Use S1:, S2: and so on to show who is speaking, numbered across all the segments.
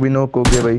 S1: نوک ہو گیا بھائی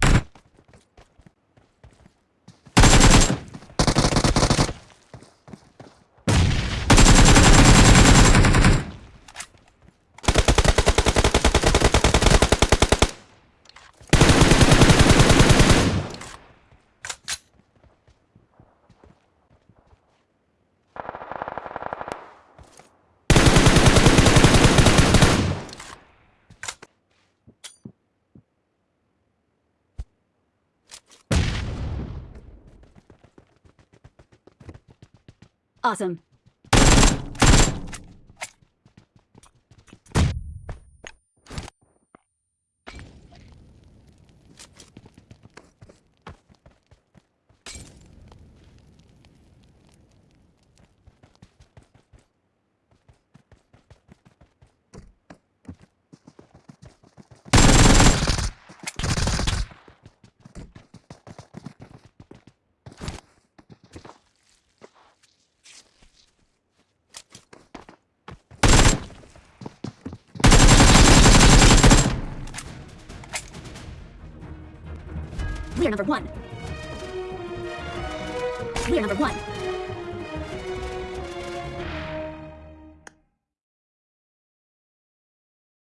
S2: آسم
S3: We are number one. We are number one.